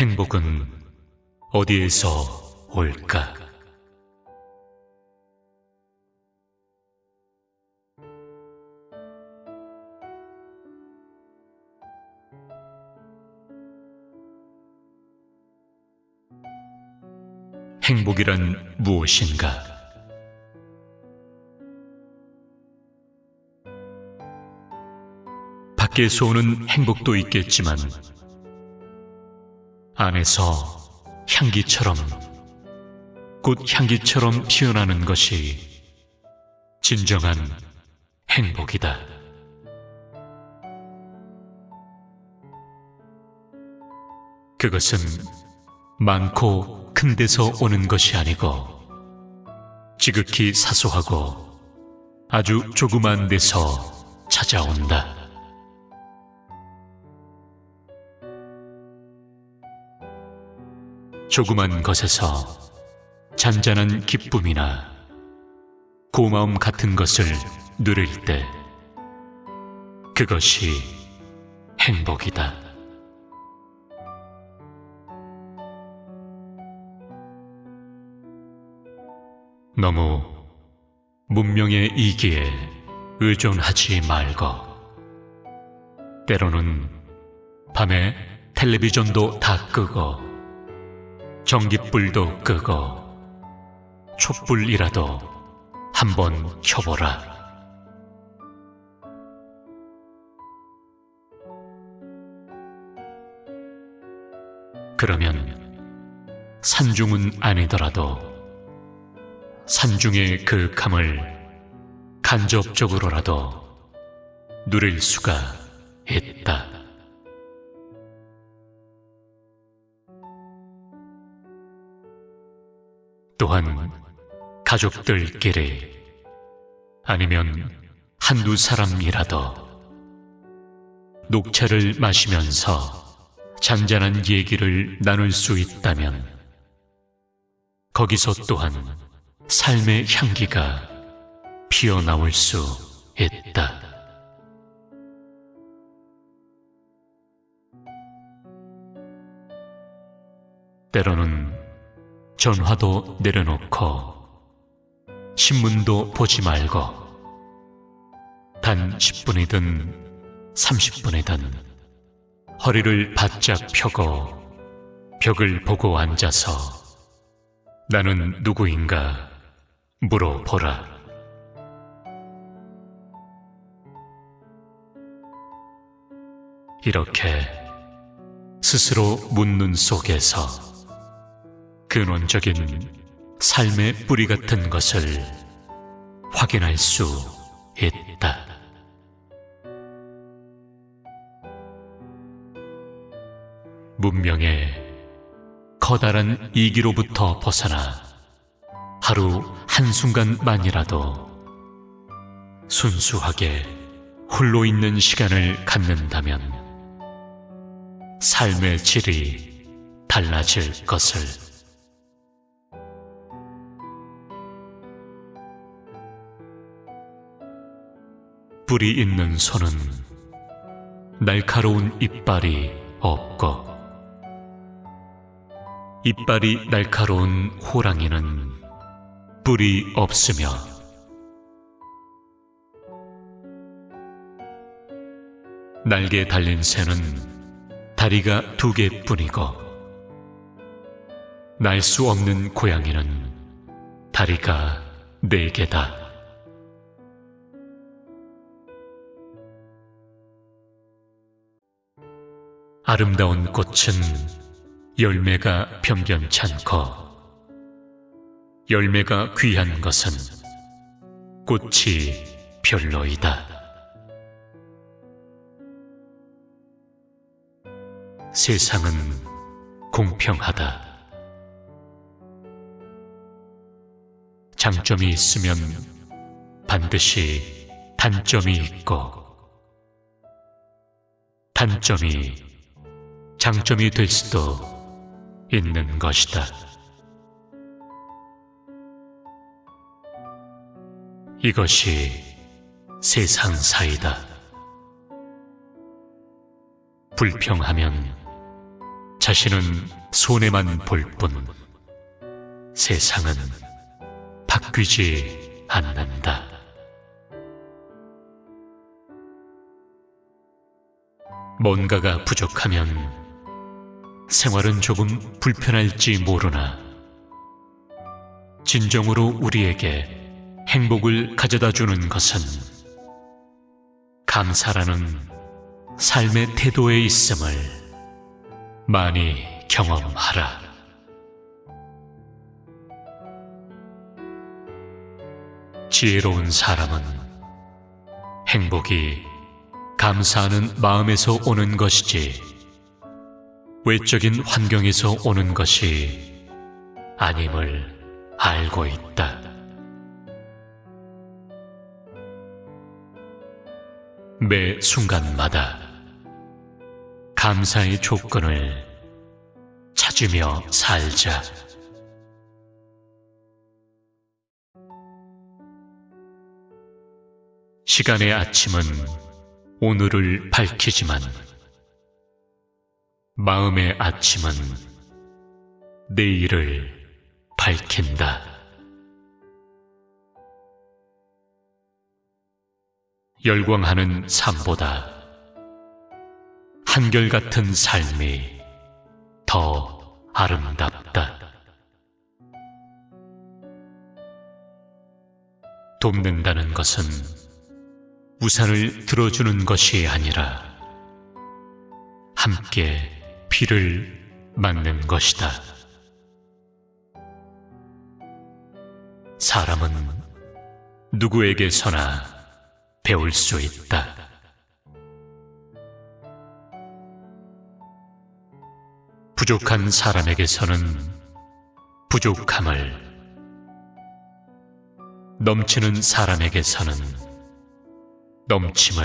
행복은 어디에서 올까? 행복이란 무엇인가? 밖에서 오는 행복도 있겠지만 안에서 향기처럼 꽃 향기처럼 피어나는 것이 진정한 행복이다. 그것은 많고 큰 데서 오는 것이 아니고 지극히 사소하고 아주 조그만 데서 찾아온다. 조그만 것에서 잔잔한 기쁨이나 고마움 같은 것을 누릴 때 그것이 행복이다. 너무 문명의 이기에 의존하지 말고 때로는 밤에 텔레비전도 다 끄고 전기불도 끄고 촛불이라도 한번 켜보라. 그러면 산중은 아니더라도 산중의 그 감을 간접적으로라도 누릴 수가 있다. 또한 가족들끼리 아니면 한두 사람이라도 녹차를 마시면서 잔잔한 얘기를 나눌 수 있다면 거기서 또한 삶의 향기가 피어나올 수 있다. 때로는 전화도 내려놓고 신문도 보지 말고 단 10분이든 30분이든 허리를 바짝 펴고 벽을 보고 앉아서 나는 누구인가 물어보라. 이렇게 스스로 묻는 속에서 근원적인 삶의 뿌리 같은 것을 확인할 수 있다. 문명의 커다란 이기로부터 벗어나 하루 한순간만이라도 순수하게 홀로 있는 시간을 갖는다면 삶의 질이 달라질 것을 뿌리 있는 손은 날카로운 이빨이 없고 이빨이 날카로운 호랑이는 뿔이 없으며 날개 달린 새는 다리가 두 개뿐이고 날 수 없는 고양이는 다리가 네 개다. 아름다운 꽃은 열매가 변변찮고 열매가 귀한 것은 꽃이 별로이다. 세상은 공평하다. 장점이 있으면 반드시 단점이 있고 단점이 장점이 될 수도 있는 것이다. 이것이 세상 사이다. 불평하면 자신은 손해만 볼 뿐 세상은 바뀌지 않는다. 뭔가가 부족하면 생활은 조금 불편할지 모르나 진정으로 우리에게 행복을 가져다 주는 것은 감사라는 삶의 태도에 있음을 많이 경험하라. 지혜로운 사람은 행복이 감사하는 마음에서 오는 것이지 외적인 환경에서 오는 것이 아님을 알고 있다. 매 순간마다 감사의 조건을 찾으며 살자. 시간의 아침은 오늘을 밝히지만 마음의 아침은 내일을 밝힌다. 열광하는 삶보다 한결같은 삶이 더 아름답다. 돕는다는 것은 우산을 들어주는 것이 아니라 함께 비를 맞는 것이다. 사람은 누구에게서나 배울 수 있다. 부족한 사람에게서는 부족함을, 넘치는 사람에게서는 넘침을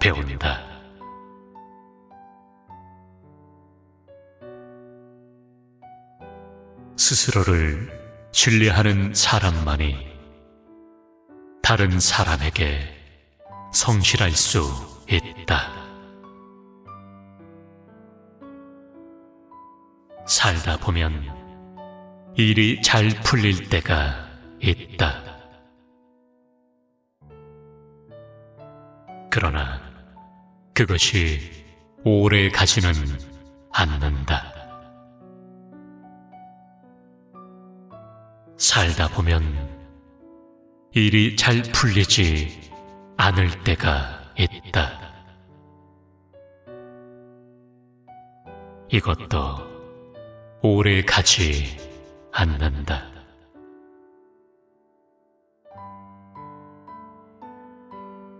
배운다. 스스로를 신뢰하는 사람만이 다른 사람에게 성실할 수 있다. 살다 보면 일이 잘 풀릴 때가 있다. 그러나 그것이 오래 가지는 않는다. 살다 보면 일이 잘 풀리지 않을 때가 있다. 이것도 오래 가지 않는다.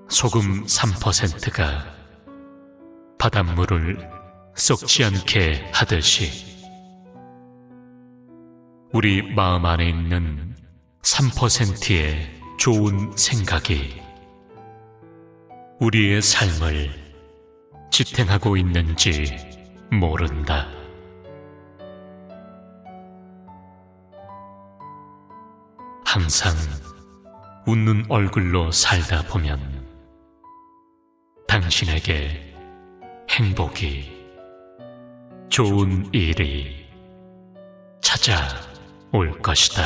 소금 3%가 바닷물을 썩지 않게 하듯이 우리 마음 안에 있는 3%의 좋은 생각이 우리의 삶을 지탱하고 있는지 모른다. 항상 웃는 얼굴로 살다 보면 당신에게 행복이 좋은 일이 찾아 올 것이다.